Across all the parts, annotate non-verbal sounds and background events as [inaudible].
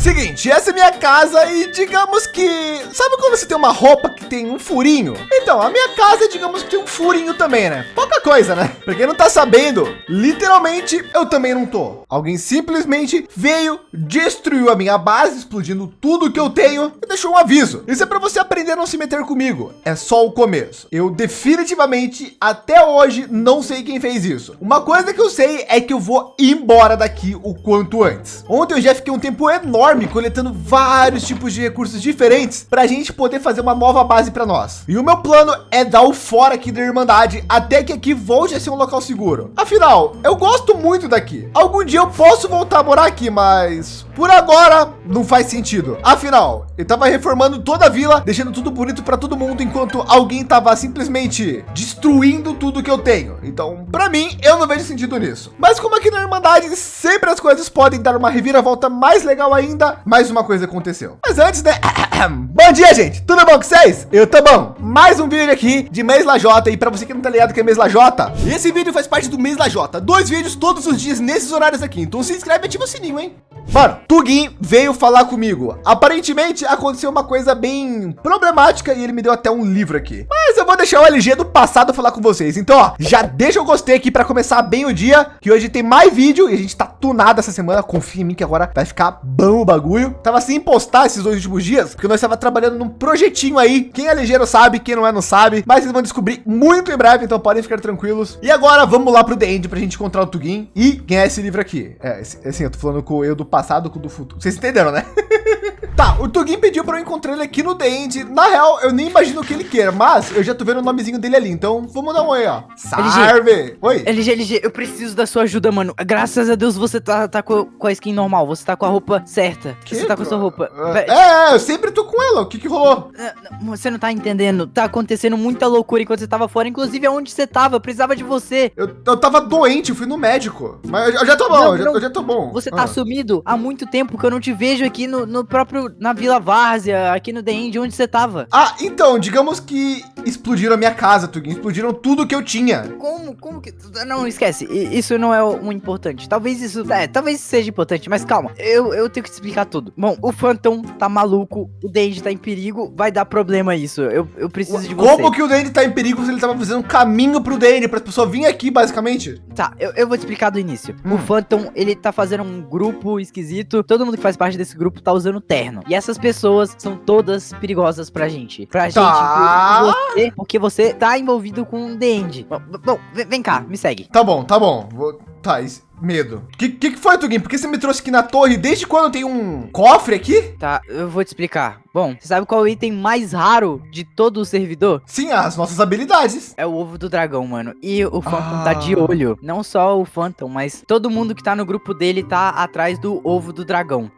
Seguinte, essa é minha casa e digamos que... Sabe quando você tem uma roupa que tem um furinho? Então, a minha casa, digamos que tem um furinho também, né? Pouca coisa, né? Pra quem não tá sabendo, literalmente, eu também não tô. Alguém simplesmente veio, destruiu a minha base, explodindo tudo que eu tenho e deixou um aviso. Isso é para você aprender a não se meter comigo. É só o começo. Eu definitivamente, até hoje, não sei quem fez isso. Uma coisa que eu sei é que eu vou embora daqui o quanto antes. Ontem eu já fiquei um tempo enorme coletando vários tipos de recursos diferentes para a gente poder fazer uma nova base para nós. E o meu plano é dar o fora aqui da Irmandade até que aqui volte a ser um local seguro. Afinal, eu gosto muito daqui. Algum dia eu posso voltar a morar aqui, mas por agora não faz sentido. Afinal, eu tava reformando toda a vila, deixando tudo bonito para todo mundo, enquanto alguém tava simplesmente destruindo tudo que eu tenho. Então, para mim, eu não vejo sentido nisso. Mas como aqui na Irmandade sempre as coisas podem dar uma reviravolta mais legal ainda, ainda mais uma coisa aconteceu. Mas antes, né? [coughs] bom dia, gente. Tudo bom com vocês? Eu tô bom. Mais um vídeo aqui de Mês Lajota. E para você que não tá ligado que é Mês Lajota, esse vídeo faz parte do Mês Lajota. Dois vídeos todos os dias nesses horários aqui. Então se inscreve e ativa o sininho, hein? Mano, Tugin veio falar comigo. Aparentemente aconteceu uma coisa bem problemática e ele me deu até um livro aqui. Mas eu vou deixar o LG do passado falar com vocês. Então, ó, já deixa o gostei aqui para começar bem o dia, que hoje tem mais vídeo e a gente tá tunado essa semana. Confia em mim que agora vai ficar bom o bagulho. Tava sem postar esses dois últimos dias, porque nós estava trabalhando num projetinho aí. Quem é ligeiro sabe, quem não é não sabe, mas vocês vão descobrir muito em breve, então podem ficar tranquilos. E agora vamos lá pro The End pra gente encontrar o Tugin e ganhar esse livro aqui. É, assim, eu tô falando com eu do passado, com o do futuro. Vocês entenderam, né? [laughs] Tá, o Tugin pediu para eu encontrar ele aqui no Dende. Na real, eu nem imagino o que ele quer, mas eu já tô vendo o nomezinho dele ali. Então, vamos dar um oi, ó. Salve! LG, oi. LG, LG, eu preciso da sua ajuda, mano. Graças a Deus você tá, tá com, com a skin normal. Você tá com a roupa certa. Que, você tá com a sua roupa. É, é, eu sempre tô com ela. O que que rolou? É, você não tá entendendo. Tá acontecendo muita loucura enquanto você tava fora. Inclusive, aonde você tava. Eu precisava de você. Eu, eu tava doente, eu fui no médico. Mas eu, já tô bom, não, eu, já, eu, já, tô bom. Você tá ah. sumido há muito tempo que eu não te vejo aqui no, no próprio, na Vila Várzea, aqui no The End, onde você tava. Ah, então, digamos que explodiram a minha casa, Tugin. Explodiram tudo que eu tinha. Como, como que... Não, esquece. Isso não é o importante. Talvez isso... É, talvez seja importante, mas calma. Eu, eu tenho que te explicar tudo. Bom, o Phantom tá maluco, o Dandy tá em perigo, vai dar problema isso. Eu, eu preciso de você. Como que o Dandy tá em perigo se ele tava fazendo um caminho pro Dandy, pra pessoa vir aqui, basicamente? Tá, eu, eu vou te explicar do início. Hum. O Phantom, ele tá fazendo um grupo esquisito. Todo mundo que faz parte desse grupo tá usando terno. E essas pessoas são todas perigosas pra gente. Pra tá. gente, você, porque você tá envolvido com o The End. Bom, bom, vem cá, me segue. Tá bom, tá bom. Vou... Tá, medo. Que, que que foi, Tugin? Por que você me trouxe aqui na torre? Desde quando tem um cofre aqui? Tá, eu vou te explicar. Bom, você sabe qual é o item mais raro de todo o servidor? Sim, as nossas habilidades. É o ovo do dragão, mano. E o Phantom ah. tá de ah. olho. Não só o Phantom, mas todo mundo que tá no grupo dele tá atrás do ovo do dragão.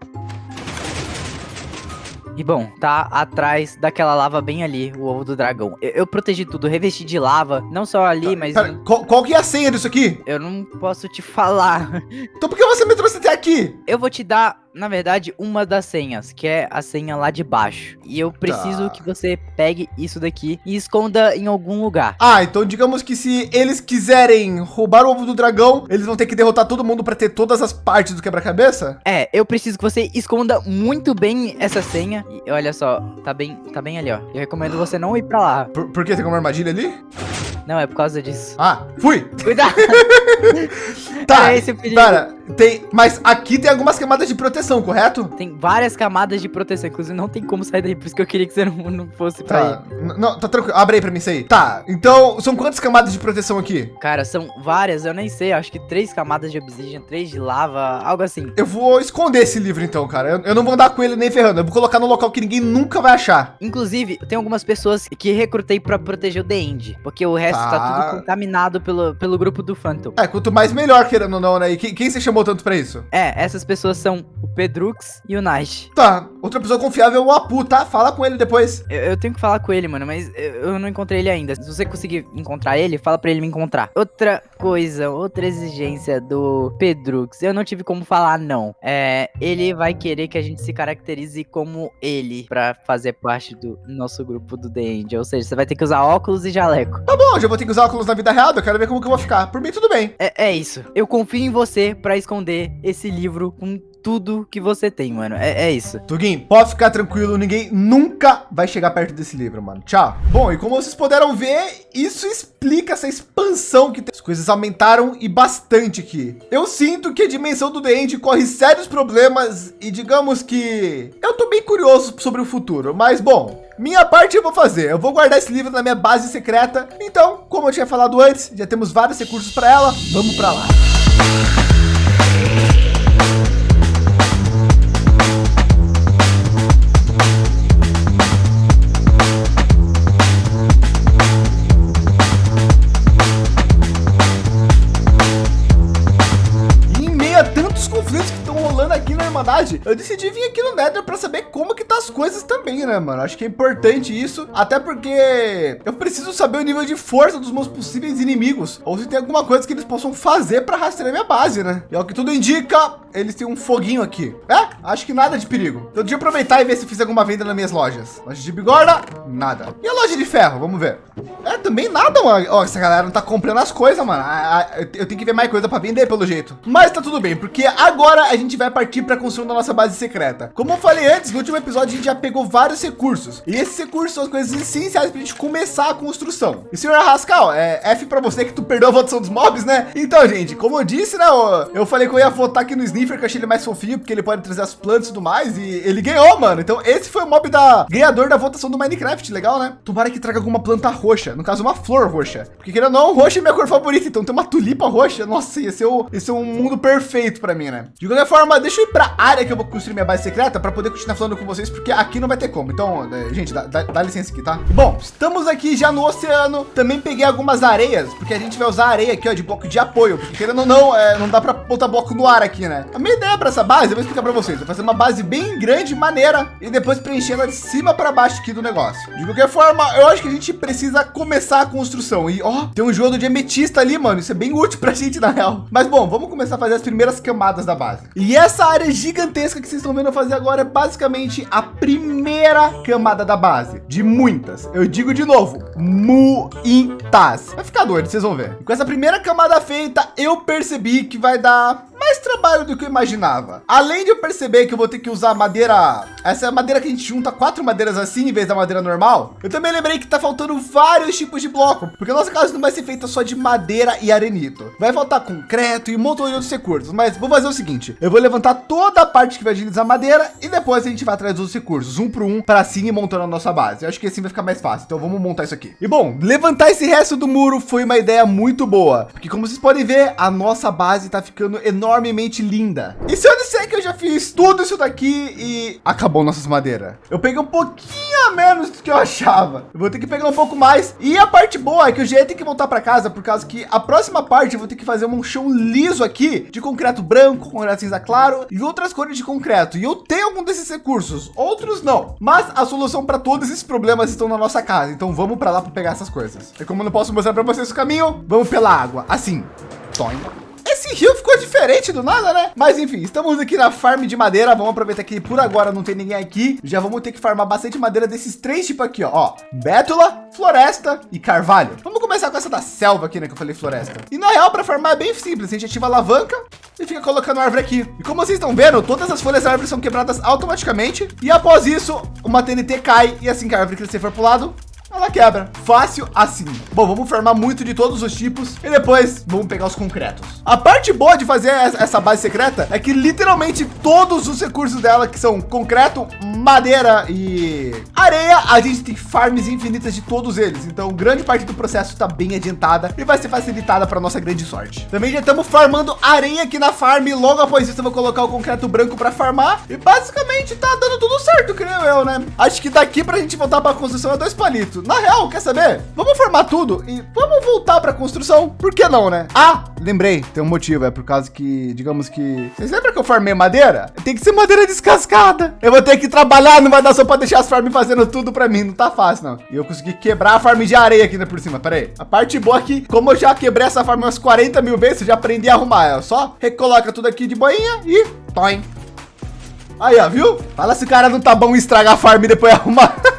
E bom, tá atrás daquela lava bem ali, o ovo do dragão. Eu, eu protegi tudo, revesti de lava, não só ali, tá, mas... Pera, qual, qual, que é a senha disso aqui? Eu não posso te falar. Então por que você me trouxe até aqui? Eu vou te dar na verdade, uma das senhas, que é a senha lá de baixo. E eu preciso tá. que você pegue isso daqui e esconda em algum lugar. Ah, então digamos que se eles quiserem roubar o ovo do dragão, eles vão ter que derrotar todo mundo para ter todas as partes do quebra-cabeça? É, eu preciso que você esconda muito bem essa senha. E olha só, tá bem, tá bem ali, ó. Eu recomendo você não ir para lá. Por, por que tem uma armadilha ali? Não, é por causa disso. Ah, fui! Cuidado! [laughs] tá, esse pera, tem, mas aqui tem algumas camadas de proteção, correto? Tem várias camadas de proteção, inclusive não tem como sair daí, por isso que eu queria que você não, não fosse pra tá. aí. Não, tá tranquilo, abre aí pra mim isso aí. Tá, então, são quantas camadas de proteção aqui? Cara, são várias, eu nem sei, acho que três camadas de obsidian, três de lava, algo assim. Eu vou esconder esse livro então, cara, eu, eu não vou andar com ele nem ferrando, eu vou colocar no local que ninguém nunca vai achar. Inclusive, tem algumas pessoas que recrutei pra proteger o The End, porque o resto tá, tá tudo contaminado pelo, pelo grupo do Phantom. É, quanto mais melhor, querendo ou não, né? E quem, quem você chamou tanto pra isso? É, essas pessoas são o Pedrux e o Nash. Tá, outra pessoa confiável é o Apu, tá? Fala com ele depois. Eu, eu, tenho que falar com ele, mano, mas eu não encontrei ele ainda. Se você conseguir encontrar ele, fala pra ele me encontrar. Outra coisa, outra exigência do Pedrux, eu não tive como falar não. É, ele vai querer que a gente se caracterize como ele pra fazer parte do nosso grupo do The End. Ou seja, você vai ter que usar óculos e jaleco. Tá bom, já vou ter que usar óculos na vida real, eu quero ver como que eu vou ficar. Por mim, tudo bem. É, é isso. Eu confio em você pra esconder esse livro com tudo que você tem, mano. É, é isso. Tuguin, pode ficar tranquilo, ninguém nunca vai chegar perto desse livro, mano. Tchau. Bom, e como vocês puderam ver, isso explica essa expansão que tem. As coisas aumentaram e bastante aqui. Eu sinto que a dimensão do The corre sérios problemas e digamos que eu tô bem curioso sobre o futuro, mas bom, minha parte eu vou fazer. Eu vou guardar esse livro na minha base secreta. Então, como eu tinha falado antes, já temos vários recursos para ela. Vamos para lá. Eu decidi vir aqui no Nether para saber como que tá as coisas também, né, mano? Acho que é importante isso, até porque eu preciso saber o nível de força dos meus possíveis inimigos, ou se tem alguma coisa que eles possam fazer para rastrear minha base, né? E é o que tudo indica, eles têm um foguinho aqui. É, acho que nada de perigo. Então, deixa eu aproveitar e ver se fiz alguma venda nas minhas lojas. Loja de bigorna, nada. E a loja de ferro, vamos ver. É, também nada, mano. Ó, essa galera não tá comprando as coisas, mano. Eu tenho que ver mais coisa para vender, pelo jeito. Mas tá tudo bem, porque agora a gente vai partir para construção da nossa base secreta. Como eu falei antes, no último episódio a gente já pegou vários recursos. E esses recursos são as coisas essenciais para a gente começar a construção. E senhor Rascal, é F para você que tu perdeu a votação dos mobs, né? Então, gente, como eu disse, né? Eu falei que eu ia votar aqui no Sniffer, que eu achei ele mais fofinho, porque ele pode trazer as plantas e tudo mais. E ele ganhou, mano. Então, esse foi o mob da ganhador da votação do Minecraft. Legal, né? Tomara que traga alguma planta roxa. No caso, uma flor roxa. Porque querendo ou não, roxa é minha cor favorita. Então, tem uma tulipa roxa. Nossa, esse é um mundo perfeito para mim, né? De qualquer forma, deixa eu ir para área que eu vou construir minha base secreta para poder continuar falando com vocês, porque aqui não vai ter como. Então, é, gente, dá, dá, dá, licença aqui, tá? Bom, estamos aqui já no oceano. Também peguei algumas areias, porque a gente vai usar areia aqui, ó, de bloco de apoio. Porque querendo ou não, é, não dá para botar bloco no ar aqui, né? A minha ideia para essa base, eu vou explicar para vocês. Vou fazer uma base bem grande, maneira, e depois preencher ela de cima para baixo aqui do negócio. De qualquer forma, eu acho que a gente precisa começar a construção. E, ó, tem um jogo de ametista ali, mano. Isso é bem útil para a [laughs] gente, na real. Mas, bom, vamos começar a fazer as primeiras camadas da base. E essa área gigantesca que vocês estão vendo eu fazer agora é basicamente a primeira camada da base, de muitas. Eu digo de novo, muitas. Vai ficar doido, vocês vão ver. Com essa primeira camada feita, eu percebi que vai dar mais trabalho do que eu imaginava. Além de eu perceber que eu vou ter que usar madeira, essa é a madeira que a gente junta quatro madeiras assim em vez da madeira normal. Eu também lembrei que tá faltando vários tipos de bloco, porque a nossa casa não vai ser feita só de madeira e arenito. Vai faltar concreto e um montão de outros recursos. Mas vou fazer o seguinte, eu vou levantar toda a parte que vai utilizar madeira e depois a gente vai atrás dos recursos, um por um, para assim ir montando a nossa base. Eu acho que assim vai ficar mais fácil. Então vamos montar isso aqui. E bom, levantar esse resto do muro foi uma ideia muito boa, porque como vocês podem ver, a nossa base tá ficando enorme enormemente linda. E se eu disser que eu já fiz tudo isso daqui e acabou nossas madeiras? Eu peguei um pouquinho a menos do que eu [laughs] achava. Eu vou ter que pegar um pouco mais. E a parte boa é que eu já ter que voltar para casa por causa que a próxima parte eu vou ter que fazer um chão liso aqui de concreto branco, concreto cinza claro e outras cores de concreto. E eu tenho algum desses recursos, outros não. Mas a solução para todos esses problemas estão na nossa casa. Então vamos para lá para pegar essas coisas. E como eu não posso mostrar para vocês o caminho, vamos pela água. Assim. Tonho. Esse rio ficou diferente do nada, né? Mas enfim, estamos aqui na farm de madeira. Vamos aproveitar que por agora não tem ninguém aqui. Já vamos ter que farmar bastante madeira desses três tipos aqui, ó. ó bétula, floresta e carvalho. Vamos começar com essa da selva aqui, né? Que eu falei floresta. E na real, para farmar é bem simples. A gente ativa a alavanca e fica colocando árvore aqui. E como vocês estão vendo, todas as folhas da árvore são quebradas automaticamente. E após isso, uma TNT cai. E assim que a árvore crescer for pro lado, ela quebra. Fácil assim. Bom, vamos formar muito de todos os tipos e depois vamos pegar os concretos. A parte boa de fazer essa base secreta é que literalmente todos os recursos dela, que são concreto, madeira e areia, a gente tem farms infinitas de todos eles. Então, grande parte do processo está bem adiantada e vai ser facilitada para nossa grande sorte. Também já estamos farmando areia aqui na farm. Logo após isso, eu vou colocar o concreto branco para farmar e basicamente tá dando tudo certo, creio eu, né? Acho que daqui para a gente voltar para a construção é dois palitos. Na real, quer saber? Vamos formar tudo e vamos voltar para a construção. Por que não, né? Ah, lembrei, tem um motivo. É por causa que, digamos que... Vocês lembram que eu farmei madeira? Tem que ser madeira descascada. Eu vou ter que trabalhar, não vai dar só para deixar as farms fazendo tudo para mim. Não tá fácil, não. E eu consegui quebrar a farm de areia aqui né, por cima. Pera aí. A parte boa é como eu já quebrei essa farm umas 40 mil vezes, eu já aprendi a arrumar. Eu só recoloca tudo aqui de boinha e... Toim. Aí, ó, viu? Fala se o cara não tá bom estragar a farm e depois arrumar. [laughs]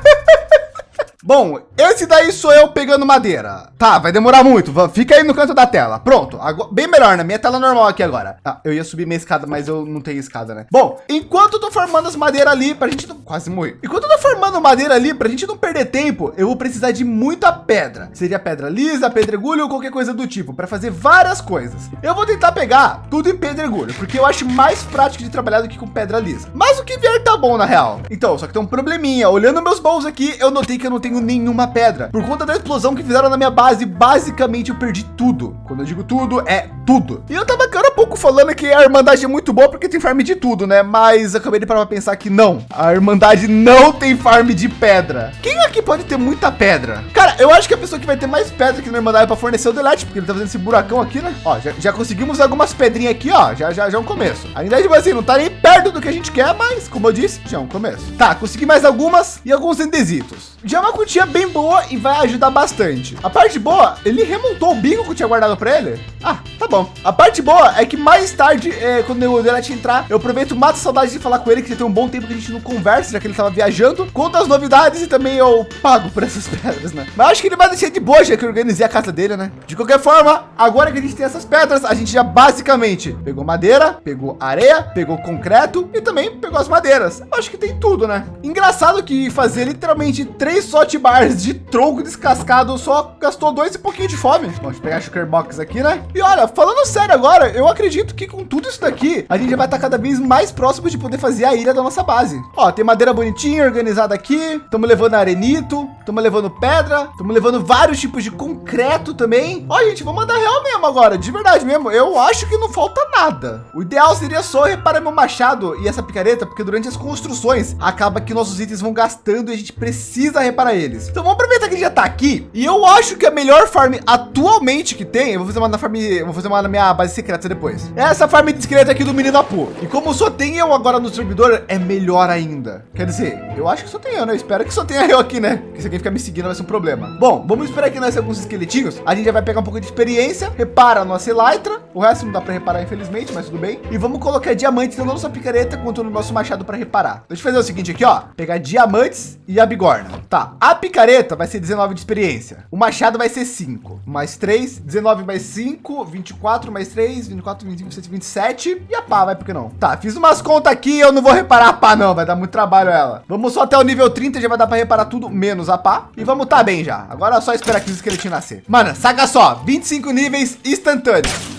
Bom, esse daí sou eu pegando madeira. Tá, vai demorar muito. Fica aí no canto da tela. Pronto. Agora, bem melhor, na minha tela normal aqui agora. Ah, eu ia subir minha escada, mas eu não tenho escada, né? Bom, enquanto eu tô formando as madeiras ali, pra gente não... Quase morrer. Enquanto eu tô formando madeira ali, pra gente não perder tempo, eu vou precisar de muita pedra. Seria pedra lisa, pedregulho ou qualquer coisa do tipo, para fazer várias coisas. Eu vou tentar pegar tudo em pedregulho, porque eu acho mais prático de trabalhar do que com pedra lisa. Mas o que vier tá bom na real. Então, só que tem um probleminha. Olhando meus baús aqui, eu notei que eu não tenho nenhuma pedra. Por conta da explosão que fizeram na minha base, basicamente eu perdi tudo. Quando eu digo tudo, é tudo. E eu tava há pouco falando que a Irmandade é muito boa porque tem farm de tudo, né? Mas acabei de parar pra pensar que não. A Irmandade não tem farm de pedra. Quem aqui pode ter muita pedra? Cara, eu acho que a pessoa que vai ter mais pedra que na Irmandade para fornecer o delete, porque ele tá fazendo esse buracão aqui, né? Ó, já, já conseguimos algumas pedrinhas aqui, ó. Já, já, já é um começo. Ainda tipo assim, não tá nem perto do que a gente quer, mas como eu disse, já é um começo. Tá, consegui mais algumas e alguns endesitos. Já é uma quantia bem boa e vai ajudar bastante. A parte boa, ele remontou o bico que eu tinha guardado para ele. Ah, tá bom. A parte boa é que mais tarde, é, quando o delete entrar, eu aproveito, mato saudade de falar com ele, que tem um bom tempo que a gente não conversa, já que ele tava viajando. Conta as novidades e também eu pago por essas [laughs] pedras, né? Mas acho que ele vai deixar de boa, já que eu organizei a casa dele, né? De qualquer forma, agora que a gente tem essas pedras, a gente já basicamente pegou madeira, pegou areia, pegou concreto e também pegou as madeiras. Acho que tem tudo, né? Engraçado que fazer literalmente três sot bars de tronco descascado só gastou dois e pouquinho de fome. Vamos pegar a sugar box aqui, né? E olha, falando sério agora, eu acredito que com tudo isso daqui, a gente vai estar cada vez mais próximo de poder fazer a ilha da nossa base. Ó, tem madeira bonitinha, organizada aqui. Estamos levando arenito, estamos levando pedra, estamos levando vários tipos de concreto também. Ó, gente, vou mandar real mesmo agora, de verdade mesmo. Eu acho que não falta nada. O ideal seria só reparar meu machado e essa picareta, porque durante as construções acaba que nossos itens vão gastando e a gente precisa reparar eles. Então vamos aproveitar que ele já está aqui. E eu acho que a melhor farm atualmente que tem, eu vou fazer uma na farm, vou fazer uma na minha base secreta depois. É essa farm discreta aqui do menino Apu. E como só tem eu agora no servidor, é melhor ainda. Quer dizer, eu acho que só tem eu, né? Eu espero que só tenha eu aqui, né? Porque se alguém ficar me seguindo vai ser um problema. Bom, vamos esperar aqui nascer alguns esqueletinhos. A gente já vai pegar um pouco de experiência, repara a nossa elytra. O resto não dá para reparar, infelizmente, mas tudo bem. E vamos colocar diamantes na nossa picareta quanto no nosso machado para reparar. Deixa eu fazer o seguinte aqui, ó. Pegar diamantes e a bigorna. Tá, a picareta vai ser 19 de experiência. O machado vai ser 5. Mais 3, 19 mais 5, 24 mais 3, 24, 25, 26, 27. E a pá, vai porque não? Tá, fiz umas contas aqui, eu não vou reparar a pá não, vai dar muito trabalho ela. Vamos só até o nível 30, já vai dar para reparar tudo, menos a pá. E vamos tá bem já. Agora é só esperar que os esqueletinhos nascer. Mano, saca só, 25 níveis instantâneos.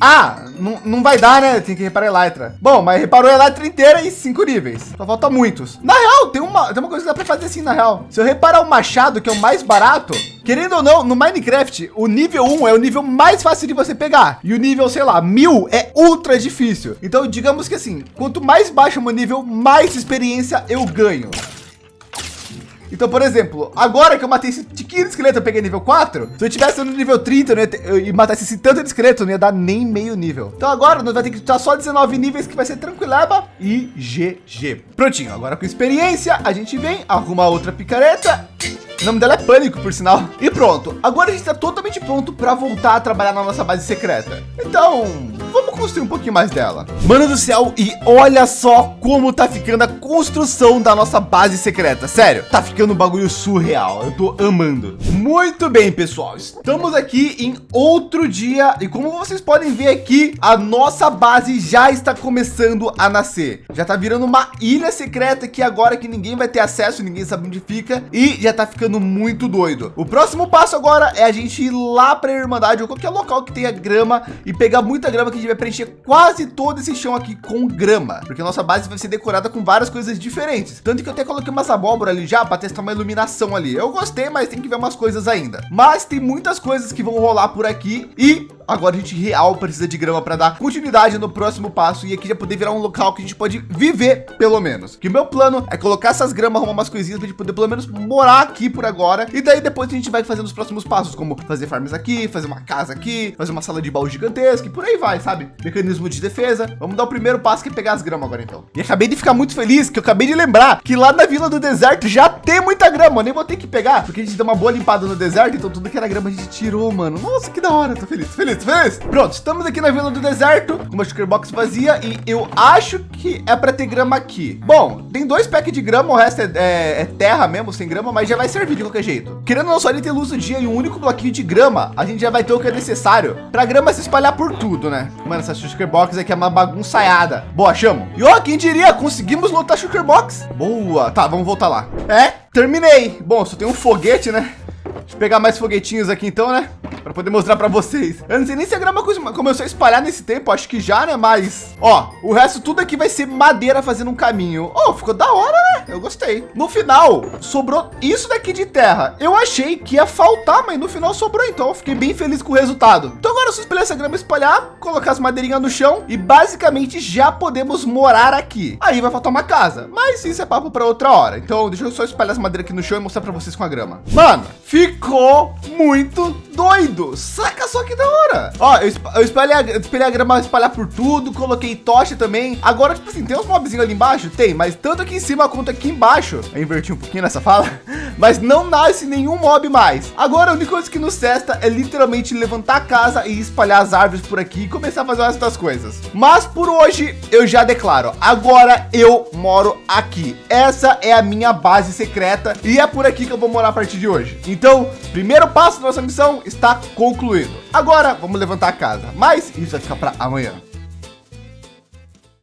Ah, não, vai dar, né? Tem que reparar a Elytra. Bom, mas reparou a Elytra inteira em cinco níveis. Só falta muitos. Na real, tem uma, tem uma coisa que dá para fazer assim, na real. Se eu reparar o machado, que é o mais barato, querendo ou não, no Minecraft, o nível 1 é o nível mais fácil de você pegar. E o nível, sei lá, mil é ultra difícil. Então, digamos que assim, quanto mais baixo o meu nível, mais experiência eu ganho. Então, por exemplo, agora que eu matei esse tiquinho de esqueleto, eu peguei nível 4. Se eu tivesse no nível 30 eu ter, eu, e matasse esse tanto de esqueleto, não ia dar nem meio nível. Então agora nós vai ter que estar só 19 níveis, que vai ser tranquilaba e GG. Prontinho, agora com experiência, a gente vem, arruma outra picareta o nome dela é Pânico, por sinal. E pronto. Agora a gente está totalmente pronto para voltar a trabalhar na nossa base secreta. Então, vamos construir um pouquinho mais dela. Mano do céu, e olha só como tá ficando a construção da nossa base secreta. Sério, tá ficando um bagulho surreal. Eu tô amando. Muito bem, pessoal. Estamos aqui em outro dia. E como vocês podem ver aqui, a nossa base já está começando a nascer. Já tá virando uma ilha secreta que agora que ninguém vai ter acesso, ninguém sabe onde fica. E já tá ficando ficando muito doido. O próximo passo agora é a gente ir lá para a Irmandade ou qualquer local que tenha grama e pegar muita grama que a gente vai preencher quase todo esse chão aqui com grama, porque a nossa base vai ser decorada com várias coisas diferentes. Tanto que eu até coloquei umas abóbora ali já para testar uma iluminação ali. Eu gostei, mas tem que ver umas coisas ainda. Mas tem muitas coisas que vão rolar por aqui e agora a gente real precisa de grama para dar continuidade no próximo passo e aqui já poder virar um local que a gente pode viver pelo menos. Que o meu plano é colocar essas gramas, arrumar umas coisinhas para a gente poder pelo menos morar aqui por agora. E daí depois a gente vai fazendo os próximos passos, como fazer farms aqui, fazer uma casa aqui, fazer uma sala de baú gigantesca e por aí vai, sabe? Mecanismo de defesa. Vamos dar o primeiro passo que é pegar as gramas agora então. E acabei de ficar muito feliz que eu acabei de lembrar que lá na Vila do Deserto já tem muita grama. Eu nem vou ter que pegar, porque a gente deu uma boa limpada no deserto, então tudo que era grama a gente tirou, mano. Nossa, que da hora, tô feliz, tô feliz Pronto, estamos aqui na Vila do Deserto, com uma sugar box vazia e eu acho que é para ter grama aqui. Bom, tem dois packs de grama, o resto é, é, é, terra mesmo, sem grama, mas já vai servir de qualquer jeito. Querendo não só ele ter luz do dia e um único bloquinho de grama, a gente já vai ter o que é necessário para grama se espalhar por tudo, né? Mano, essa sugar box aqui é uma bagunçaiada. Boa, chamo. E ó, quem diria, conseguimos lotar sugar box. Boa, tá, vamos voltar lá. É, terminei. Bom, só tem um foguete, né? Deixa eu pegar mais foguetinhos aqui então, né? para poder mostrar para vocês. Eu não sei nem se a grama começou a espalhar nesse tempo, acho que já, né? Mas, ó, o resto tudo aqui vai ser madeira fazendo um caminho. Oh, ficou da hora, né? Eu gostei. No final, sobrou isso daqui de terra. Eu achei que ia faltar, mas no final sobrou, então eu fiquei bem feliz com o resultado. Então agora é só espalhar essa grama espalhar, colocar as madeirinhas no chão e basicamente já podemos morar aqui. Aí vai faltar uma casa, mas isso é papo para outra hora. Então deixa eu só espalhar as madeiras aqui no chão e mostrar para vocês com a grama. Mano, ficou muito doido. Saca só que da hora. Ó, eu, eu espalhei, a, espalhei a grama espalhar por tudo, coloquei tocha também. Agora, tipo assim, tem uns mobzinhos ali embaixo? Tem, mas tanto aqui em cima quanto aqui embaixo. Eu inverti um pouquinho nessa fala. [laughs] Mas não nasce nenhum mob mais. Agora, a única coisa que nos testa é literalmente levantar a casa e espalhar as árvores por aqui e começar a fazer essas coisas. Mas por hoje, eu já declaro. Agora eu moro aqui. Essa é a minha base secreta e é por aqui que eu vou morar a partir de hoje. Então, primeiro passo da nossa missão está concluído. Agora vamos levantar a casa, mas isso vai ficar para amanhã.